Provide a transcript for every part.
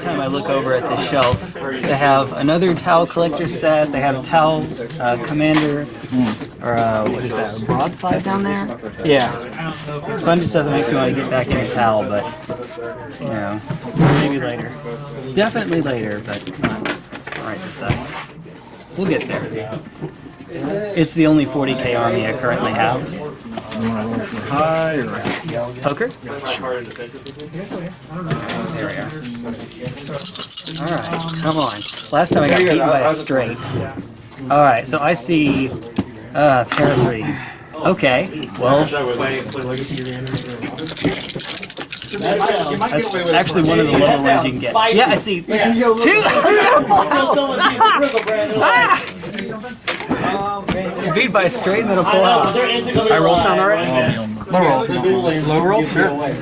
time I look over at this shelf, they have another Tau collector set. They have Tau uh, Commander, or uh, what is that? A broadside down there? Yeah. A bunch of stuff that makes me want to get back in into Tau, but you know, maybe later. Definitely later, but not right this second. We'll get there. It's the only 40k army I currently have. You want to roll for high or Poker? There we are. Alright, come on. Last time I got beaten by a straight. Alright, so I see uh pair of threes. Okay, well that's actually one of the lower ones you can get. Yeah, I see. Two! Ah! Beat by a straight and then a full house. I roll sound already? Low roll. Low roll? Sure.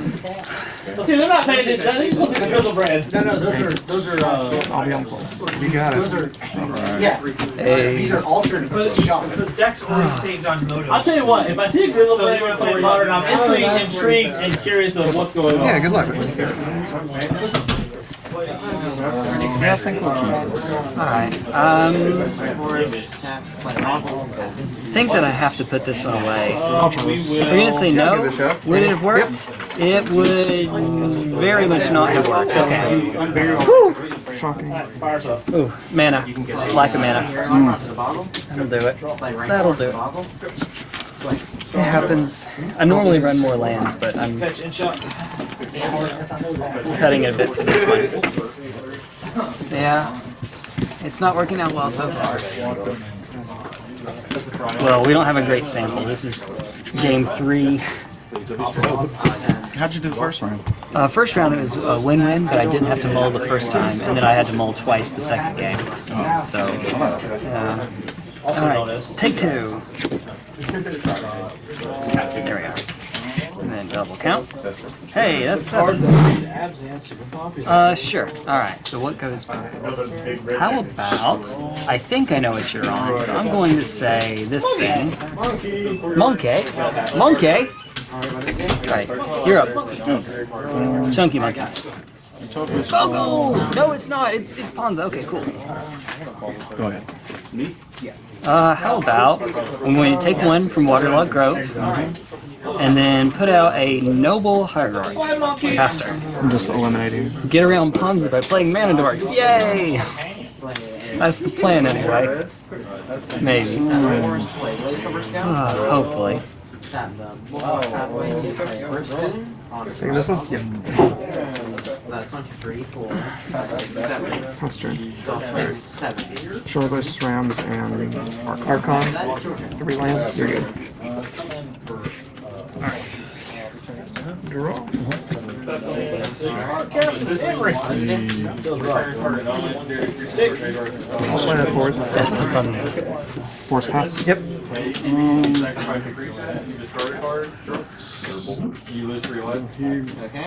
See, they're not paying attention. They're just listening to Griselbrand. No, no, those are, those are, uh, I'll be on call. You got those it. are, yeah. Hey. These are alternate shots. The deck's already saved on Motos. I'll tell you what, if I see a Griselbrand when playing modern, I'm instantly intrigued and curious of what's going on. Yeah, good luck. Yeah, I think we'll keep this. Alright, um, I think that I have to put this one away. We're you gonna say no? Would it have worked? It would very much not have worked. Okay. Ooh, mana. Lack of mana. That'll do it. That'll do it. It happens. I normally run more lands, but I'm Fetch and shot. cutting it a bit for this one. Yeah. It's not working out well so far. Well, we don't have a great sample. This is game three. How'd you do the first round? Uh, first round it was a win-win, but I didn't have to mull the first time, and then I had to mull twice the second game. So, uh, alright, take two. There we are. And then double count. Hey, that's seven. Uh, sure. Alright, so what goes by? How about, I think I know what you're on, so I'm going to say this thing. Monkey. Monkey! Right, you're up. Chunky monkey. Bogles! No, it's not. It's it's Ponza. Okay, cool. Go ahead. Uh, how about I'm going to take one from Waterlogged Grove, and then put out a Noble Hierarch caster. I'm just eliminating. Get around Ponza by playing Mana Dorks. Yay! That's the plan, anyway. Maybe. Uh, hopefully. Take this one? That's one, three, four, five, six, seven. That's turn. Seven. Shortlist, Rams, and Archon. Three lands. You're good. Draw. I'll play that forward. That's the thunder. Force pass. Yep. Okay.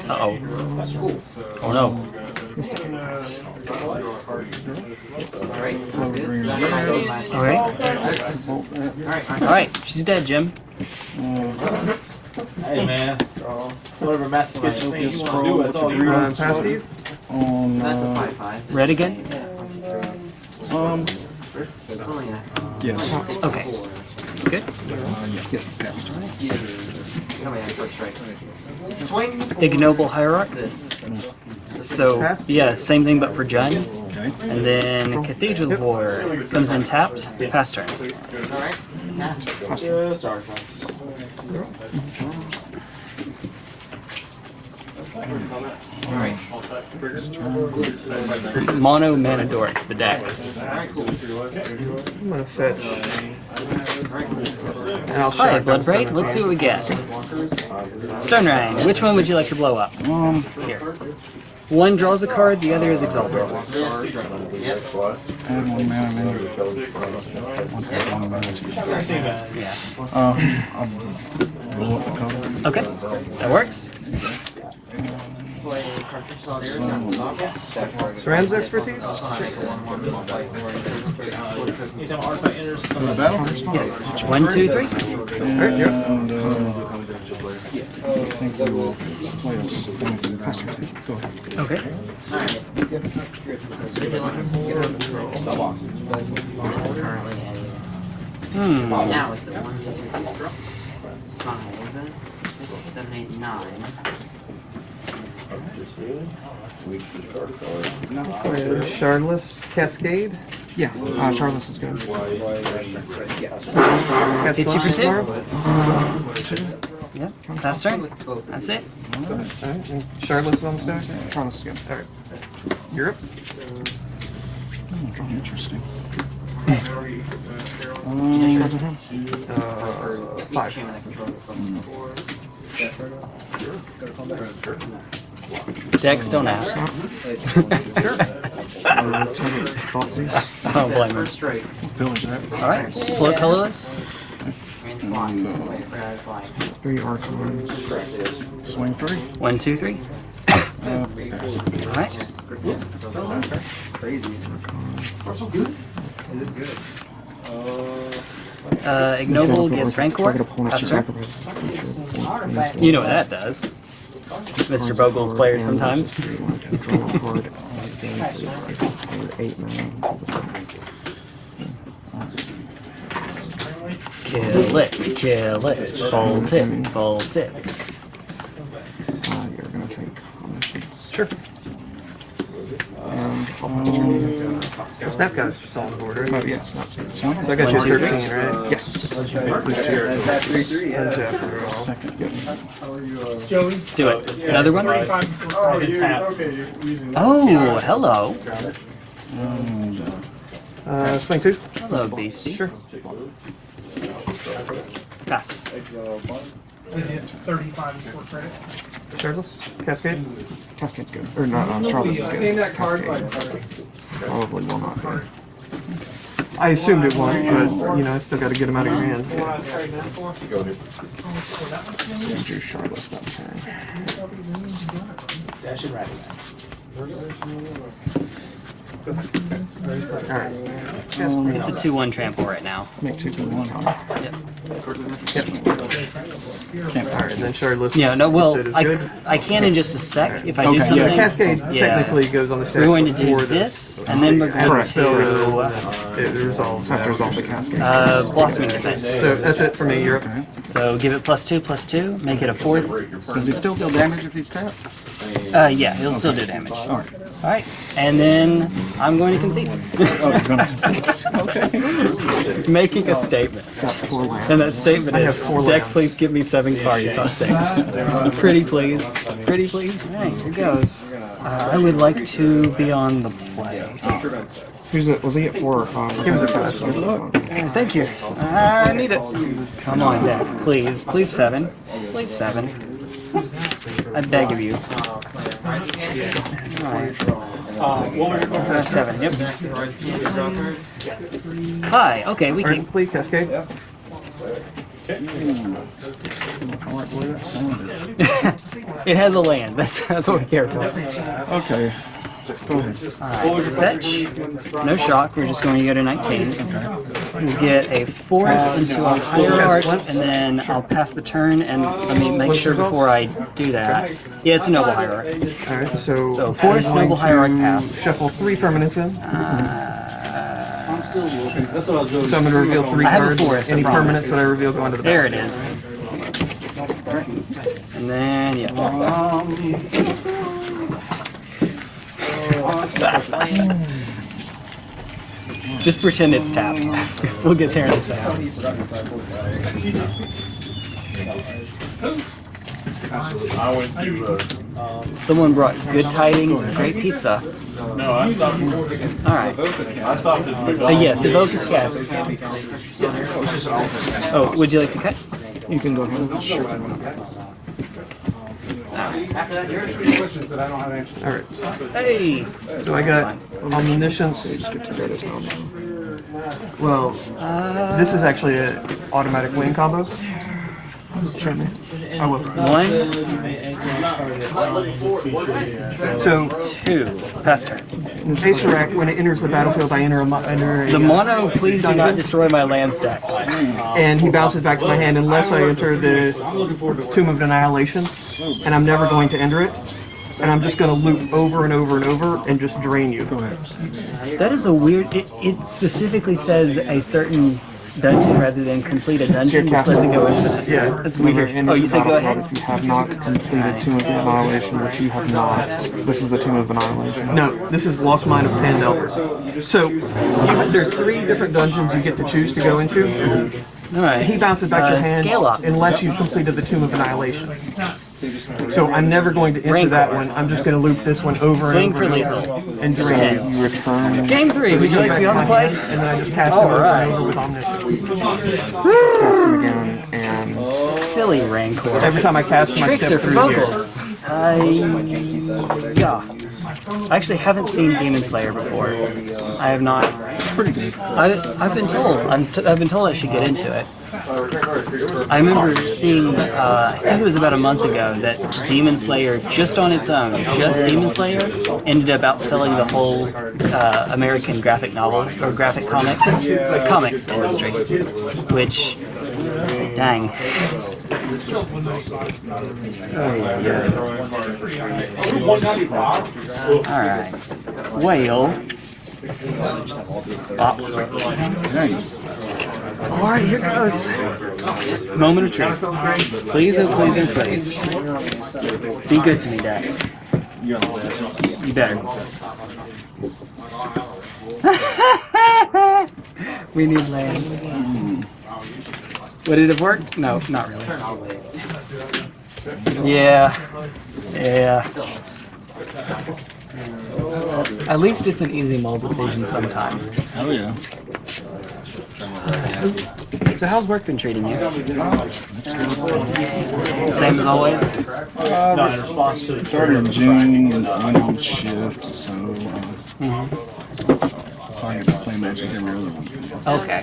Uh-oh. Oh no. Alright. Alright, she's dead, Jim. Hey man. Whatever Master Kitchen you want to do, it's all you. Uh, pass Steve? On, That's a uh, five, five. Red again? um, Oh, yes. Okay. Good. Yeah, yes. Ignoble Hierarch. So, yeah, same thing but for Jund. And then Cathedral War comes in tapped, pass turn. Alright. Pass. Just Mono Mana Dork, the deck. I'm gonna fetch. And I'll Hi, shotgun Blood Braid. Let's see what we get. Stone Rain. Which one would you like to blow up? Um, Here. One draws a card, the other is Exalted. add one mana, man. One, add one mana to Yeah. Uh, I'll roll up the card. Okay, that works. Surrounds expertise? Anytime artifact enters, Go to battle? Yes. One, two, three. And, uh, I think we will play a s- pass your turn. Go ahead. Okay. Hmm. Now it's at one, two, three, four, five, six, seven, eight, nine. Uh, Shardless Cascade? Yeah, uh, Charles is good. Cast Hit you for flash two. tomorrow? Yep. Last turn. That's it. Alright, and is on the stack? Charles is good. Alright. Europe? Hmm, Interesting. Uh, five. Decks don't ask. Thoughtseize. I don't blame him. First that. All right. Float colorless. And fly. Red. Three archons. Swing three. One, two, three. Uh, pass. All right. Uh, ignoble gets rancor. Target opponent Pass should turn. sacrifice each You know what that does. Mr. Bogle's player sometimes. Draw a card. Eight mana. Kill it. Kill it. Bolt it. Bolt it. Uh, you're gonna take. Sure. And um, Snap guy's just on the board, right? oh yeah, snap seed. Swing. So I got you two, at 13, right? Yes. And Zephyr. Second. Joey. Do it. Another one. Oh, you, tap. Oh, hello. And, uh, Uh, swing two? Hello, beastie. Sure. Pass. Thirty-five is four credit. Shardless? Cascade? Cascade's good. Or not, uh, Charles is good. Cascade. Probably will not be. I assumed it was, but, you know, I still gotta get him out of your hand. What I was trading that for. Gonna do Charles that turn. Alright. It's a two-one trample right now. Make two good one. can't Alright, and then Shardless. Yeah. No. you Well, I, good. I can in just a sec if I Okay, do yeah. something. Cascade Yeah. technically goes on the stack We're going to do before this, and then we're going Correct. Spell goes, to and then it resolves. Have to resolve the cascade. uh, blossoming defense. So that's it for me, Europe. Okay. So give it plus two, plus two, make it a fourth. Does he still deal damage if he's tapped? Uh, yeah, he'll still do damage. All right. All right, and then I'm going to concede, Oh, you're gonna, okay. making a statement. Got four lands. And that statement is, deck, please give me seven cards, not six. Pretty please. Pretty please. All right, here goes. Uh, I would like to be on the play. Who's it? Was he at four? Um, He was at five. Good. Thank you. I need it. Come on, deck, please. Please seven. Please seven. I beg of you. Uh, seven, yep. Hi, okay, we can. Please, Cascade. It has a land. That's that's what we care for. Okay. Go ahead. Alright, fetch. No shock. We're just going to go to 19. We get a forest into a hierarch, and then I'll pass the turn. And let me make sure before I do that. Yeah, it's a noble hierarchy. Alright, so. So forest, I'm going noble hierarch, to pass. Shuffle three permanents in. Uh, so I'm gonna reveal three I have a cards. forest, Any promise. permanents that I reveal go into the There it is. And then yeah. Um, Just pretend it's tapped. we'll get there in a second. I went to, uh, Someone brought good tidings of great pizza. no, I stopped, All right. I stopped at Uh, yes, evoke its cast. Oh, would you like to cut? You can go ahead. Sure. Alright, Hey. so I got omniscience. Just get to go to town now. Well, Uh, this is actually an automatic win combo. Show me. I will. One, So, two, Pester. Acererak, when it enters the battlefield, I enter a, mo- enter a The mono, please do not destroy my land stack. and he bounces back to my hand unless I enter the Tomb of Annihilation, and I'm never going to enter it. And I'm just going to loop over and over and over and just drain you. Go ahead. That is a weird. It, it specifically says a certain dungeon rather than complete a dungeon, which lets it go into the. Yeah. That's weird. it Oh, you the said go battlefield, ahead. If you have not completed Tomb of Annihilation, which you have not, this is the Tomb of Annihilation. No, this is Lost Mine of Pandel. So, there's three different dungeons you get to choose to go into. All right. He bounces back your Uh, hand scale up. unless you've completed the Tomb of Annihilation. So I'm never going to enter that one. I'm just going to loop this one over Swing and for over lethal. and drain Ten. you. You return, Game three. Would you like to be on the play? And then I just cast him over and over with Omniscience. cast him again, and Silly Rancor. Every time I cast him, I Tricks step are for through here. vocals. I yeah. I actually haven't seen Demon Slayer before. I have not. It's pretty good. I, I've been told. I'm t- I've been told I should get into it. I remember seeing. Uh, I think it was about a month ago that Demon Slayer, just on its own, just Demon Slayer, ended up outselling the whole uh, American graphic novel or graphic comic comics industry. Which, dang. Alright. Whale. Bop. Alright, here goes. Moment of truth. Please, oh please, oh please. Be good to me, Dad. You better. we need lands. Would it have worked? No, not really. Yeah. Yeah. At least it's an easy mold decision sometimes. Oh yeah. So how's work been treating you? Same as always? Not in response to the Started in June and went on shift, so uh, so, so I get to play Magic every other week. Okay.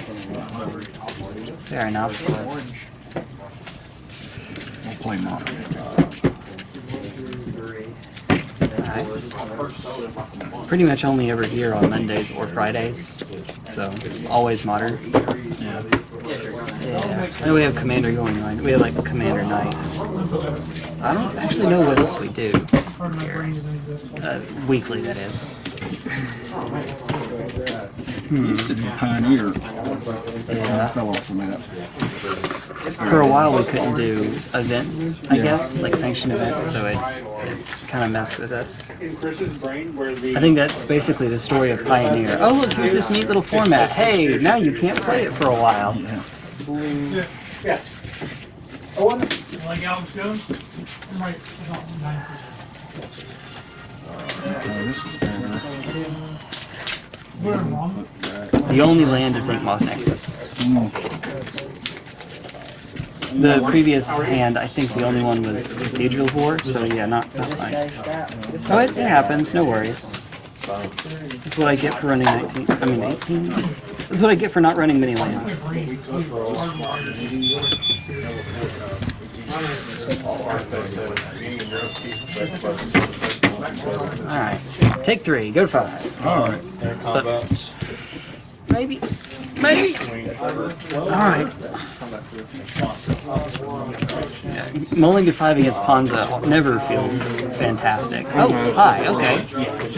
Fair enough. I'll play modern. Pretty much only ever here on Mondays or Fridays. So always modern. Yeah. Yeah. And we have Commander going on. We have like Commander Night. I don't actually know what else we do here. Uh, weekly, that is. Used to do Pioneer. Yeah. I fell off from that. For a while, we couldn't do events, I guess, like sanctioned events, so it, it kind of messed with us. in Chris's brain where the I think that's basically the story of Pioneer. Oh, look, here's this neat little format. Hey, now you can't play it for a while. Like Alex Jones? Right. Uh, this is better. Put him wrong. The only land is Inkmoth Nexus. The previous hand, I think the only one was Cathedral War, so yeah, not, not fine. Oh, it, it happens, no worries. That's what I get for running 19, I mean 18? That's what I get for not running many lands. Alright, take three, go to five. Alright. Maybe, maybe. Alright. Mulling to five against Ponza never feels fantastic. Oh, hi, okay.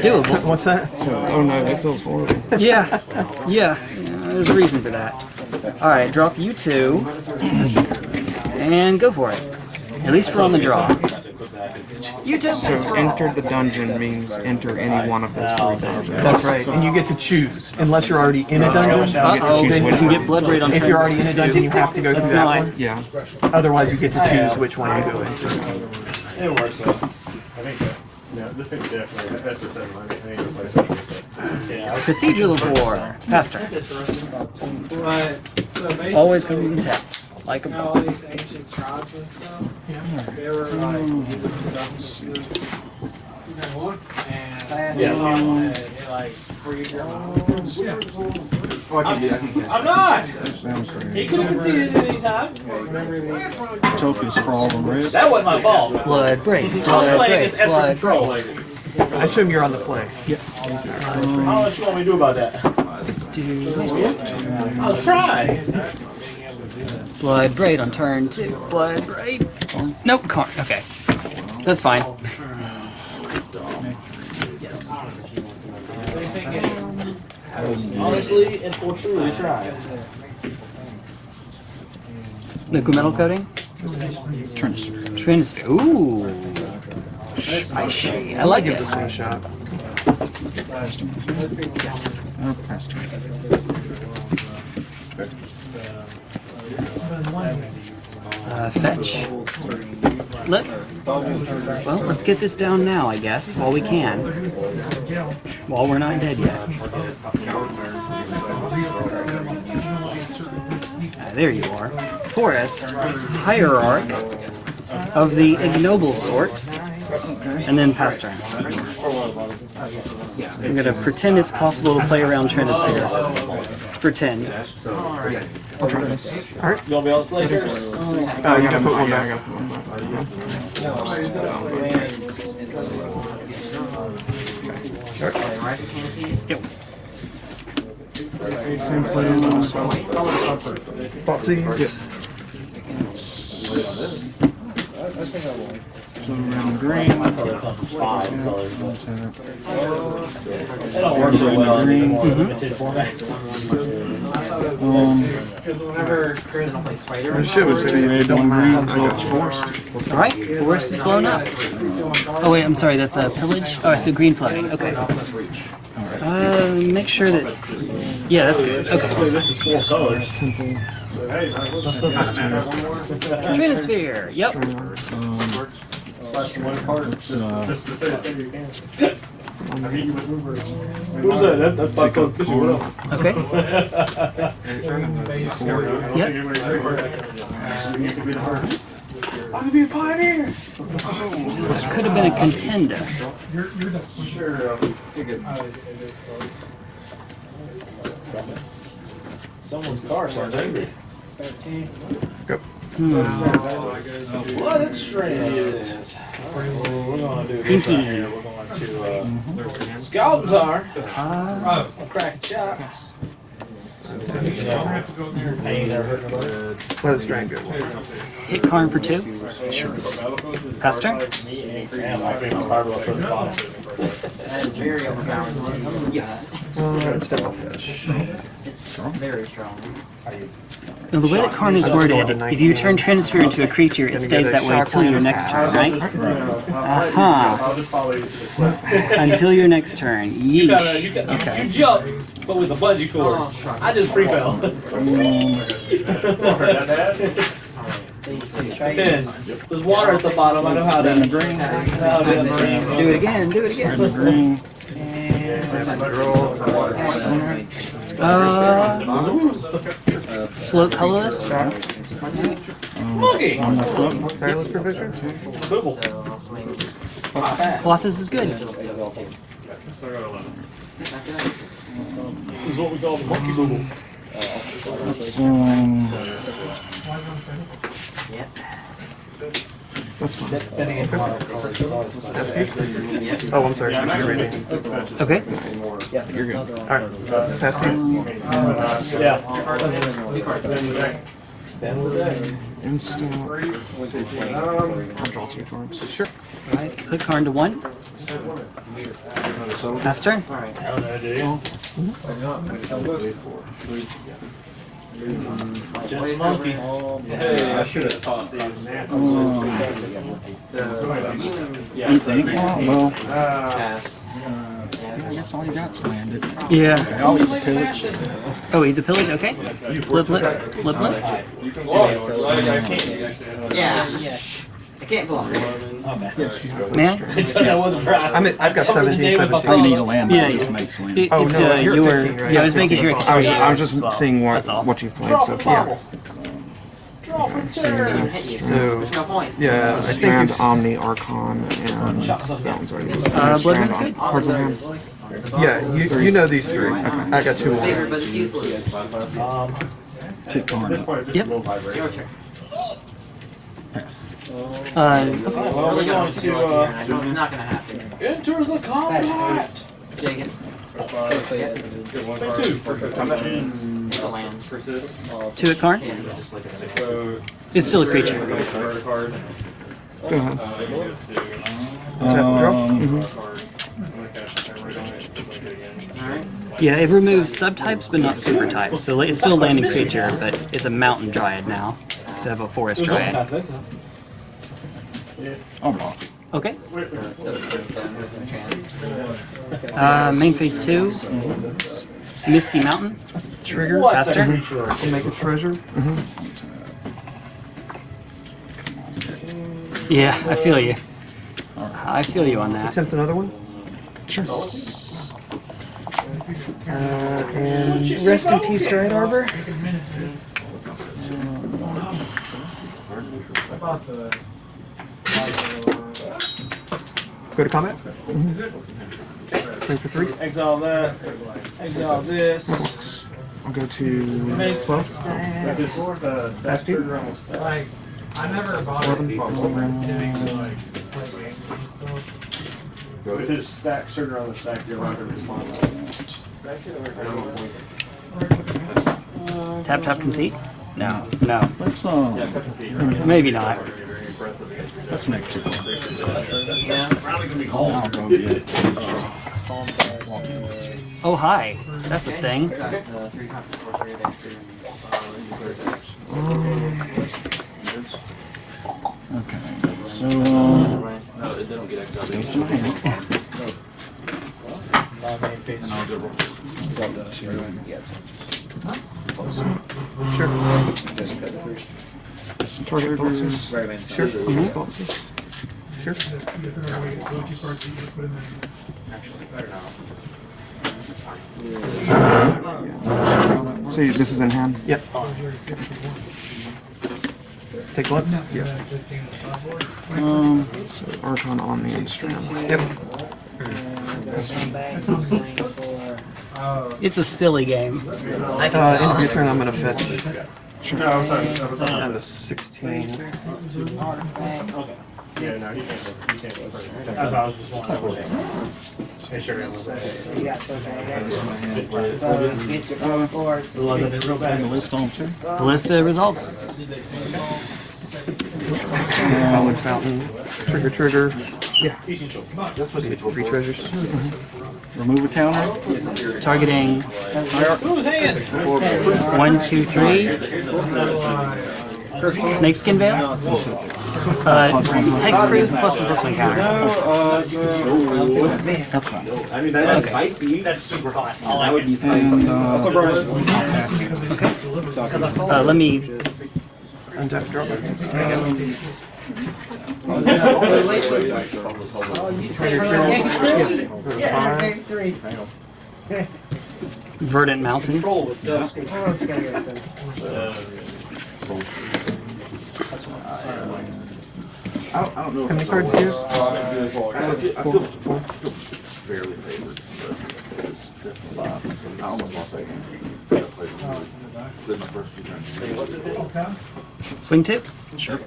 Doable. What's that? oh no, that feels horrible. Yeah, yeah, yeah, there's a reason for that. Alright, drop you two. And go for it. At least we're on the draw. You two, So enter the dungeon means enter any one of those three dungeons. That's right. And you get to choose. Unless you're already in a dungeon. Uh-oh, then you can get blood rate on If you're already in a dungeon, you have to go through That's that one. Yeah. Otherwise, you get to choose which one you go into. It works though. I think that, yeah, this thing's definitely, that's just, I think it's Yeah. Cathedral of War. Pastor. Always comes in tap. Like a boss. ancient tribes and stuff. They were like using stuff. And, Yeah. uh, you know, like freed your Oh, I can do. I can I'm not. He could have conceded at any time. Topia's for all the red. That wasn't my fault. Blood break. I was Blood playing against Esper Blood Control. I assume you're on the play. I don't know what you want me to do about that. I was trying. Blood braid on turn two. Blood braid. Nope, car. Okay. That's fine. Yes. Honestly and for truly tried. Liquimetal Coating? Transfer. Transfer. Ooh. Spicy. I like it. This one a shot. Yes. Or past turn. Uh, fetch. Flip. Well, let's get this down now, I guess, while we can. While we're not dead yet. Ah, there you are. Forest, hierarch of the ignoble sort, and then pass turn. I'm gonna pretend it's possible to play around Trinisphere. Pretend. I'll try this. You'll be able to play first? Oh, you gotta put one back. Right, canopy. Same plan. Thoughtseize. Yep. So around green. Five colors. They don't work very well in limited formats. Um, Whenever Chris Don't play spider. The shit was two red, one green. I got All right, forest is blown up. Oh wait, I'm sorry. That's a pillage. Oh, I see green flooding. Okay. Uh, make sure that. Yeah, that's good. Okay. This is four colors. Temple. Trinisphere. Yep. It's uh, Just to say it's in your can. I mean, you would. Who's that? That- That's take five a Okay. Don't Yep. think anybody's very hard. You could be the hard. I could be a pioneer. Could have been a contender. Someone's car sounds angry. Hmm. What it's strange. We're gonna do this right here. We're going to uh, Scalp Tar. Uh, I'll crack a shot. I ain't never heard of it. Let it strain good. hit Karn for two. Sure. Pass turn. Damn, I think I'm probably gonna put the bottom. That is very overpowering. Yeah. Uh, it's definitely It's very strong. Now, the way that Karn is worded, if you turn Trinisphere into a creature, it stays that way until your next turn, right? Uh-huh. I'll just follow you to the Until your next turn. You you Yeesh. Okay. you jump, but with a bungee cord. I just free fell. Depends. There's water at the bottom. I know how to. green. Do it again. Do it again. Green. Uh, float colorless. Monkey. On the flip. Tireless provision? Bibble. Clothis is good. This is what we call the monkey bibble. It's um. Yep. Depending on colors. Oh, I'm sorry. You're reading. Okay. You're good. Alright. Pass turn. Yeah. Instant. I'll draw two cards. Sure. Alright, put Karn to one. Pass turn. I don't know, dude. Just monkey. Hey, I should have tossed these. Um, anything? Oh, well, Pass. I guess all you got's landed. Yeah. Okay, I'll eat the pillage. Oh, eat the pillage. Okay. Flip, flip, flip, flip. Yeah. I can't go on. Man, that wasn't right. I'm at, I've got 17, name of my 17. I need a land. Yeah, it just yeah. makes land. it, Oh, it's no, uh, you're you were. 15, right? Yeah, I was making sure. I was, I was just well. seeing what That's all. what you've played Draw so from far. bottle. Draw from chair. So There's no point. yeah, I think Strand, you've- Omni, Archon, and Shot something. that one's already. Uh, Blood Strand, Moon's good. Cards in hand. Yeah, you, you know these three. Okay. I got two Bigger, more. but it's useless. Take Karn This up. point, just Yep. a little vibrate. Your turn. Pass. Uh, Well, we're going to uh, it's not gonna happen. enter the combat. Take it. Card. It's a land. Two at Karn. Yeah. It's still a creature. discard a card. Go ahead. Uh, you get to- Um, I'm gonna cast the timer on it. I'm gonna do it again. Alright. Yeah, it removes subtypes, but not super types. So like, it's still a landing creature, but it's a mountain dryad now instead of a forest dryad. Think so. I'll block. Okay. Uh, there's no chance. Uh, main phase two. Misty Mountain. Trigger. Pass turn. Make a treasure. Yeah, I feel you. I feel you on that. Attempt another one. Sure. Uh, and Rest in peace, Dryad Arbor. Go to combat. Three for three. Exile that. Exile this. I'll go to Makes twelve. This, stack Fast speed? trigger stack. Like, I never bothered doing like play games and stuff. With stack sugar on the stack, you're allowed to respond. Tap tap conceit. No, no, Let's uh, maybe not. Let's make two. Yeah. I'll go get uh, walking list. Oh hi, that's a thing. Got uh, three copies for three advances. Okay. So uh, this goes to my hand. My main face. And I'll go drop that Sure. Get some triggers. Sure. Mhm. Sure. So this is in hand. Yep. Take gloves. Yep. Um, Archon on the instrument. Yep. It's a silly game. I can Uh, end tell. of your turn. I'm gonna fetch. No, I was talking, I was talking. Down to sixteen. Yeah, no, he can't, go- he can't. go first. That's why I was just wondering. Hey, sugar, I'm gonna say. putting the list uh, on too. The list of results. College Fountain. Trigger, trigger. Yeah. That's supposed to be three treasures. Remove a counter. Targeting Who's hand? one, two, three. Snakeskin Veil. Uh, hexproof plus the plus one counter. That's fine. I mean, that's spicy. That's super hot. I like would be And uh, pass. Uh, let me. Untap, drop it. Verdant Mountain. How many cards here? Four. Fairly favored, but it's I almost lost that game. I played Did my first two turns. Swing tip? two.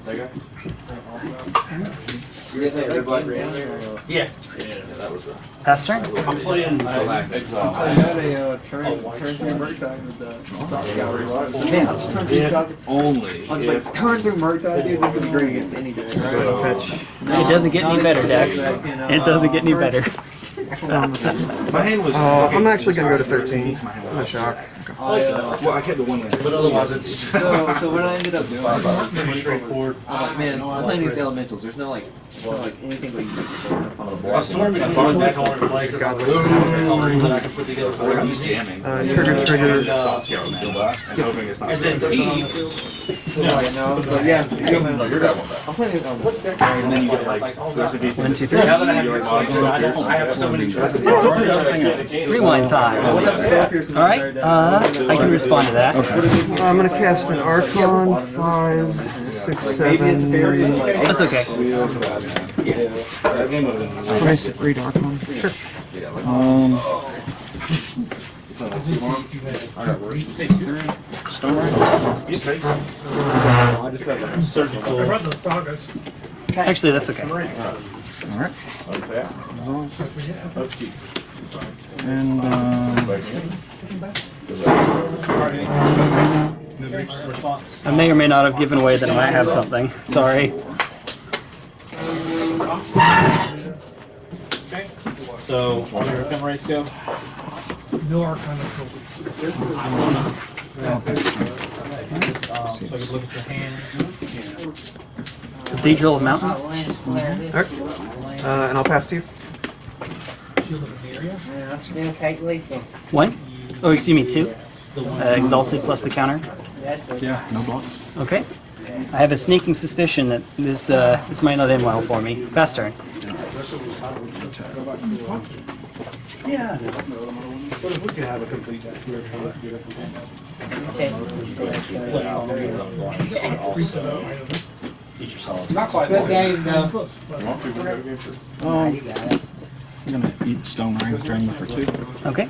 Yeah. Yeah. that was a. Pass turn. I'm playing. Exile. Only if Turn through Murktide, dude, this is great any day. Fetch. It doesn't get any better, Dex. It doesn't get any better. my hand was. Uh, I'm actually gonna go to thirteen. I'm a shock. Well, I kept the one. But otherwise, it's. So, so what I ended up doing, Pretty straightforward. I'm like, man, I'm playing these elementals. There's no like, there's no like anything like you can up on the A board. storm is fun, that's hard to play. 'cause I was- that I can put together for I'm you. just jamming. Uh, trigger, trigger. Stop scaring me. And hoping it's not. And then he, So, like, no, so yeah, No, you're that one back. I'm playing. Um, what's that? And then you get like, there's a piece. One, two, three. now that I have your I I have so many. Rewind time. All right. Uh, I can respond to that. I'm gonna cast an Archon, five, six, seven. That's okay. That game would have. Can I sit read Archon? Sure. Um, I got work. Stone Ring. I just have a surgical. I read the sagas. Actually, that's okay. All right. Okay. Let's keep. And um, Response. I may or may not have given away that I might have something. Sorry. Okay. So, what are your gun rates go? No Arcana trophies. I'll pass through. Um, so I could look at your hand. Cathedral of Mountain. Alright. Uh, and I'll pass to you. Shield of Etheria. take lethal. One? Oh, excuse me, two. Uh, exalted plus the counter. Yeah, no blocks. Okay. I have a sneaking suspicion that this uh, this might not end well for me. Fast turn. Yeah. What if we could have a complete Each your solid. Not quite. Good game, though. Um, I'm gonna eat Stone Ring, drain you for two. Okay.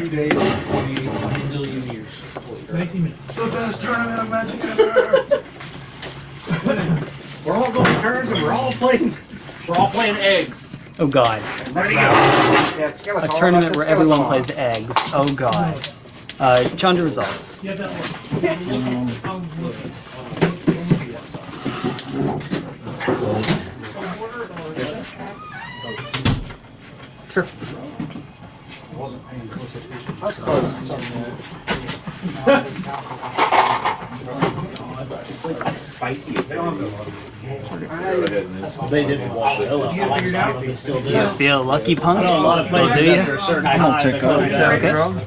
Two days, twenty million years. 19 minutes. The best tournament of Magic ever! We're all going turns and we're all playing. We're all playing eggs. Oh God. A tournament where everyone plays eggs. Oh God. Uh, Chandra resolves. Yeah, that one. I'll look. Sure. It's like spicy. They don't have They didn't wash the hill out. I like spicy, but they still Do you feel lucky, punk? I know a lot of players do you? after a certain I'm time, gonna tick they go up. down. Okay. five.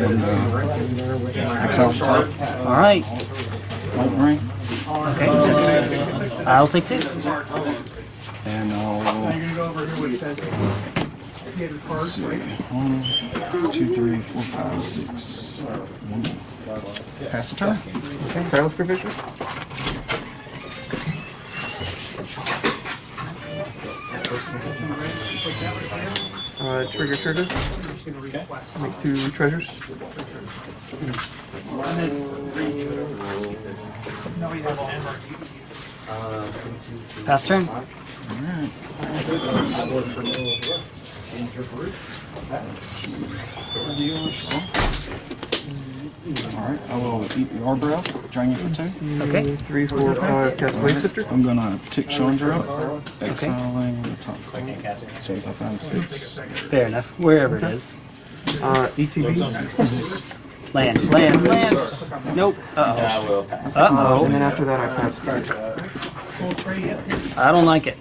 And uh, exile top. All right. Bolt Ring. Okay. I'll take two. And I'll. Let's see. One, two, three, four, five, six. One. Pass the turn. Travel for vision. Uh, trigger, trigger. Make two treasures. Pass turn. Alright, I will eat the Arbor drain you for two. Okay. Three, four, five, cast Blade Sifter. I'm gonna tick Chandra up, exiling the top card. So if I find six. Fair enough. Wherever it is. Uh, ETB. Land. Land. Land. Nope. Uh oh. Uh Uh, and oh. then after that, I pass. Full trade yet? I don't like it.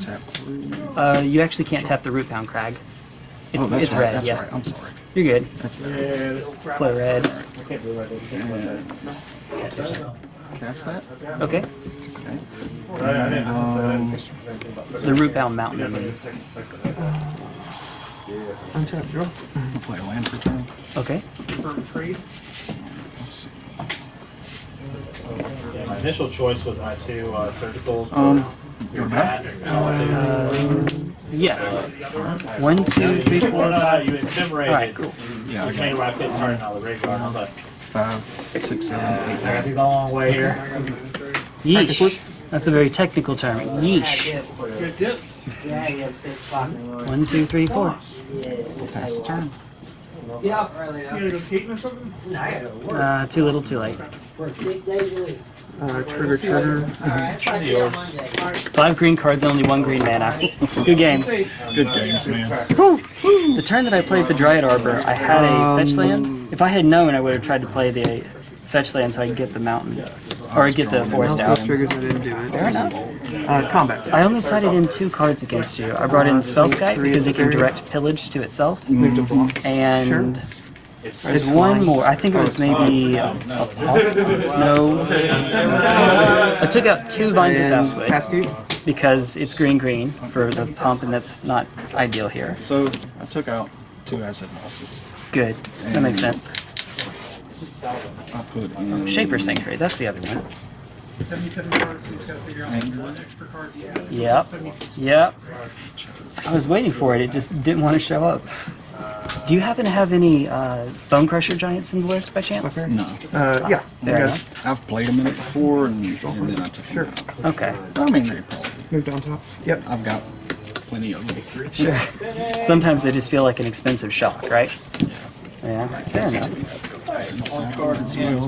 Tap three. Uh, you actually can't tap the Rootbound Crag. It's, oh, that's it's right. red. that's yeah. right. I'm sorry. You're good. That's bad. Play red. And cast that. Okay. Okay. Um, The root bound mountain. I mean. Untap, draw. I'll play a land for turn. Okay. For trade. Let's see. Yeah, my initial choice was my two uh, surgical. Um, your bat back. and. Yes. One, two, three, Well, four, no, no, you six. All right. Cool. Yeah, I You made got where I couldn't turn out the graveyard. and I was like, five, six, seven, eight, I nine. think the long way here. Yeesh. That's a very technical term. Yeesh. Good tip. Yeah, you have six o'clock in the morning. One, two, three, four. Pass the turn. Yeah. You gotta go skating or something? I gotta work Uh, too little, too late. For six days a week. Uh, trigger, trigger. Alright, I'll see on Monday. Five green cards, only one green mana. Good games. Good games, man. The turn that I played the Dryad Arbor, I had a fetch land. If I had known, I would have tried to play the fetch land so I could get the mountain. Or get the forest out. triggers, I didn't do it. Fair enough. Uh, combat. I only sided in two cards against you. I brought in Spellskite because it can direct pillage to itself. Move to block. There's one more. I think it was oh, maybe a, a pulse. No. I took out two vines of And Vastwood pass to you. because it's green green for the pump, and that's not ideal here. So I took out two acid mosses. Good. That makes sense. I put in Shaper Sanctuary, that's the other one. 77 cards, so you just gotta figure out what extra cards you have. Yep. Yep. I was waiting for it. It just didn't want to show up. Do you happen to have any uh, Bonecrusher Giants in the list by chance? No. Uh, yeah. Fair yeah. enough. I've played them in it before, and, and then I took them out. Okay. I mean, they probably. Moved on top. Yep. I've got plenty of them. Sure. Sometimes they just feel like an expensive shock, right? Yeah. Fair enough. Sack as well.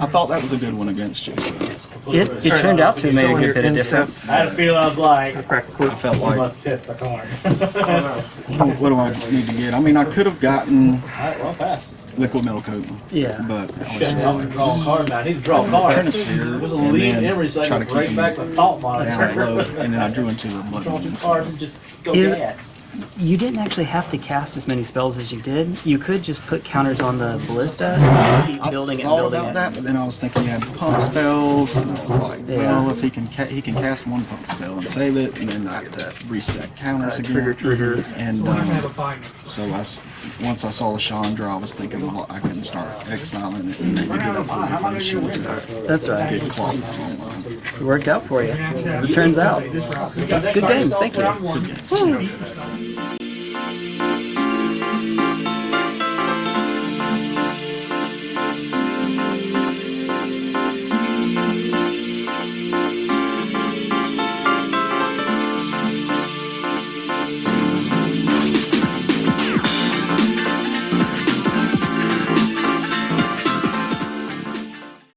I thought that was a good one against you. So It, it turned out to have made a good bit of difference. I had a feeling I was like, Crack. I felt I like, must hit the corn. what, oh, what do I need to get? I mean, I could have gotten Alright, well, pass. Liquid metal coating, Yeah. but I was just gonna draw a card now. I need to draw a card. Trinisphere, There's a lead then memory so I try can to break keep back the thought down monitor. low, and then I drew into a blood Draw two cards So and just go If- gas. You didn't actually have to cast as many spells as you did. You could just put counters on the ballista and keep I building it and thought building about it. that, but then I was thinking he had pump spells, and I was like, Yeah. well, if he can ca- he can cast one pump spell and save it, and then I have to restack counters again. Trigger, trigger. And We're have a um, binder. so I s once I saw the Chandra, I was thinking, well, I can start exiling it and maybe get up to the shield to That's right. get Klothys online. It worked out for you, as it turns out. Good games, thank you. Good games.